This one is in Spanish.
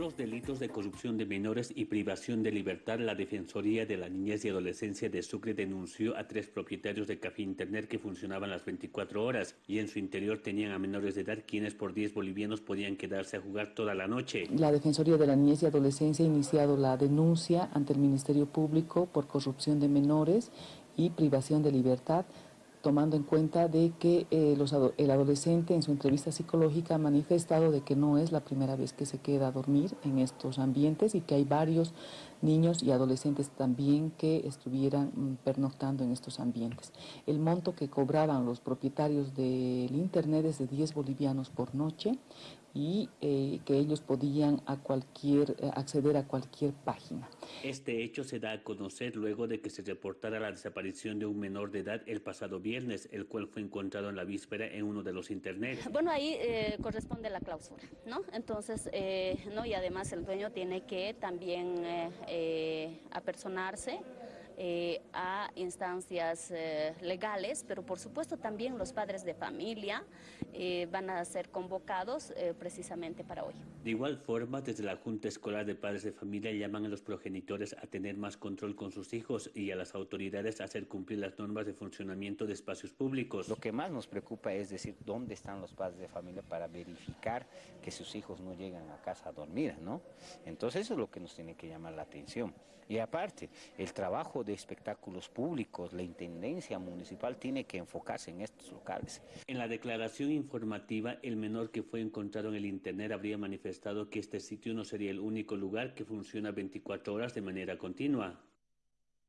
Los delitos de corrupción de menores y privación de libertad, la Defensoría de la Niñez y Adolescencia de Sucre denunció a tres propietarios de café internet que funcionaban las 24 horas y en su interior tenían a menores de edad quienes por 10 bolivianos podían quedarse a jugar toda la noche. La Defensoría de la Niñez y Adolescencia ha iniciado la denuncia ante el Ministerio Público por corrupción de menores y privación de libertad tomando en cuenta de que eh, el adolescente en su entrevista psicológica ha manifestado de que no es la primera vez que se queda a dormir en estos ambientes y que hay varios niños y adolescentes también que estuvieran mm, pernoctando en estos ambientes. El monto que cobraban los propietarios del internet es de 10 bolivianos por noche y eh, que ellos podían a cualquier, eh, acceder a cualquier página. Este hecho se da a conocer luego de que se reportara la desaparición de un menor de edad el pasado viernes, el cual fue encontrado en la víspera en uno de los internet. Bueno, ahí eh, corresponde la clausura, ¿no? Entonces, no y además el dueño tiene que también apersonarse eh, a instancias eh, legales, pero por supuesto también los padres de familia eh, van a ser convocados precisamente para hoy. De igual forma, desde la Junta Escolar de Padres de Familia llaman a los progenitores a tener más control con sus hijos y a las autoridades a hacer cumplir las normas de funcionamiento de espacios públicos. Lo que más nos preocupa es decir dónde están los padres de familia para verificar que sus hijos no llegan a casa a dormir, ¿no? Entonces eso es lo que nos tiene que llamar la atención. Y aparte, el trabajo de espectáculos públicos, la Intendencia Municipal tiene que enfocarse en estos locales. En la declaración informativa, el menor que fue encontrado en el Internet habría manifestado que este sitio no sería el único lugar que funciona 24 horas de manera continua.